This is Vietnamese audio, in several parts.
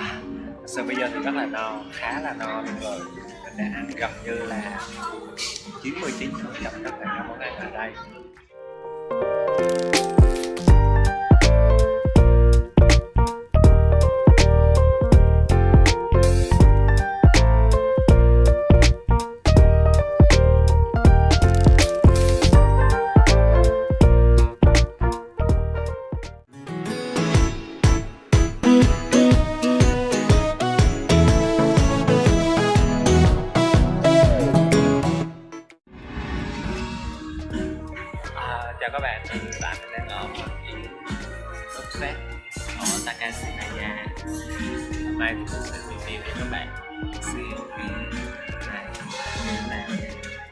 à, bây giờ thì rất là no khá là no luôn rồi. Mình đã ăn gần như là 99 phần trăm tất cả các món ăn ở đây. Set của Takashi Naya Hôm nay thì mình sẽ review cho các bạn xem này như thế nào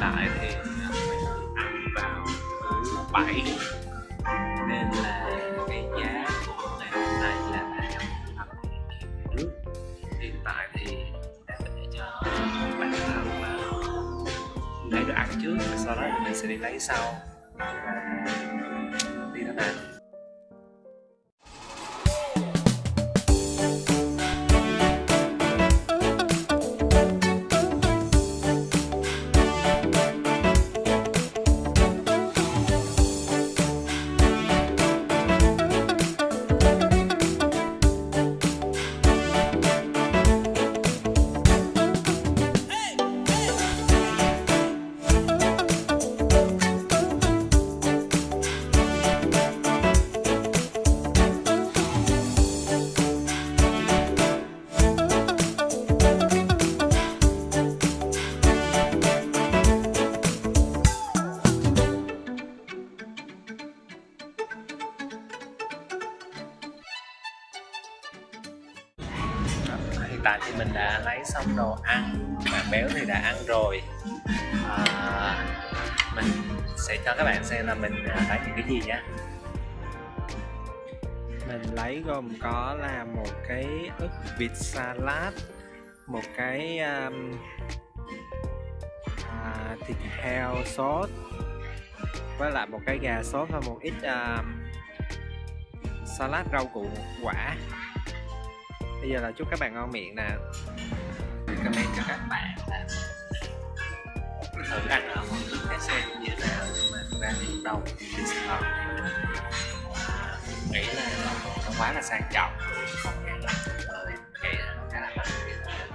tại thì mình ăn vào thứ bảy. Nên là cái giá trước sau đó mình sẽ đi lấy sau. Đi thế nào hiện tại thì mình đã lấy xong đồ ăn bạn béo thì đã ăn rồi. À, mình sẽ cho các bạn xem là mình à, lấy những cái gì nhé mình lấy gồm có là một cái ức vịt salad một cái um, à, thịt heo sốt với lại một cái gà sốt và một ít um, salad rau củ quả bây giờ là chúc các bạn ngon miệng nè. Comment cho các bạn là thử ăn ở một cái xe như thế nào nhưng mà thực ra thì đâu đầu thì sẽ ngon nghĩ là nó quá là sang trọng không gian lắm rồi cái cái là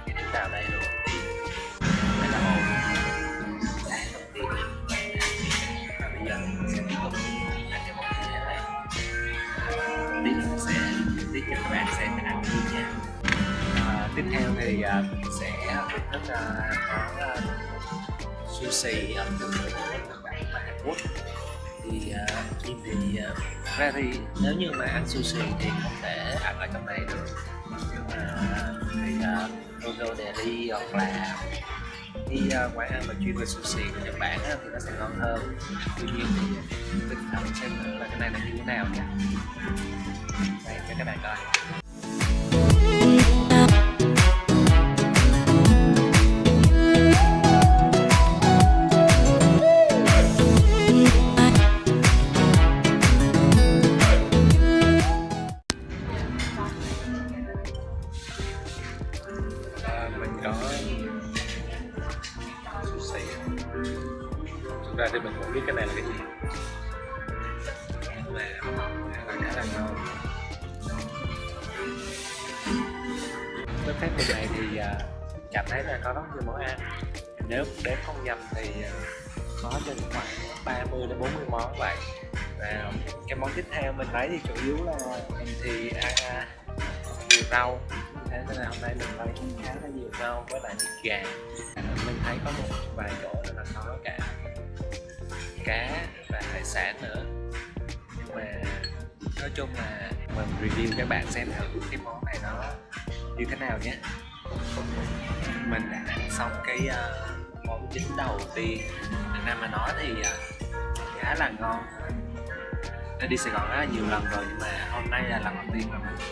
khi đến vào đây luôn thì phải là ổn và bây giờ sẽ tiếp tục ăn cái món đây sẽ tiếp cho các bạn xem tiếp theo thì uh, mình sẽ rất là có uh, sushi ẩm thực của Nhật Bản và Hàn Quốc. Thì à, uh, Kim thì uh, ra thì nếu như mà ăn sushi thì không thể ăn ở trong này được. Nhưng mà thì uh, Dodo Deli hoặc là đi uh, quán ăn mà chuyên về sushi của Nhật Bản á, thì nó sẽ ngon hơn. Tuy nhiên thì mình thử xem thử là cái này là như thế nào nha. Đây cho các bạn coi. Ra thì mình cũng biết cái này là cái gì? Nhưng là khá là ngon với phép như này thì uh, cảm thấy là có rất nhiều món ăn. Nếu đếm không nhầm thì uh, có trên khoảng 30 đến 40 món vậy. Và cái món tiếp theo mình lấy thì chủ yếu là mình thì ăn à, nhiều rau. Thế nên là hôm nay mình lấy khá là nhiều rau với lại thịt gà. Mình thấy có một vài chỗ là có cả cá và hải sản nữa. Nhưng mà nói chung là mình review các bạn xem thử cái món này nó như thế nào nhé. Mình đã ăn xong cái uh, món chính đầu tiên. Việt Nam mà nói thì uh, khá là ngon. Đã đi Sài Gòn rất là nhiều lần rồi nhưng mà hôm nay là lần đầu tiên mà mình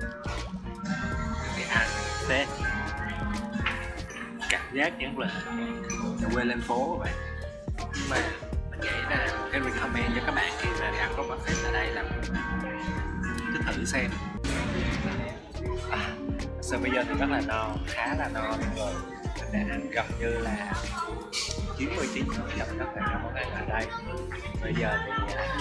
ờ, được đi ăn thế cảm giác giống là quê lên phố các bạn. Nhưng mà cái recommend cho các bạn khi mà đi ăn có buffet ở đây là cứ thử xem. À, sau bây giờ thì rất là no khá là no rồi. Mình đã ăn gần như là 99 phần trăm tất cả các món ăn ở đây. Bây giờ thì à,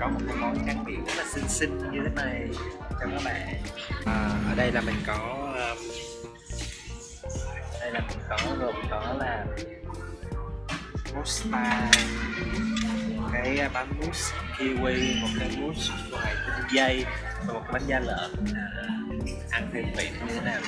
có một cái món tráng miệng rất là xinh xinh như thế này cho các bạn. À, ở đây là mình có um, đây là mình có gồm có là mosta cái bánh mousse kiwi một cái mousse ngoài tinh dây và một cái bánh da lợn. À, ăn thêm vị như thế nào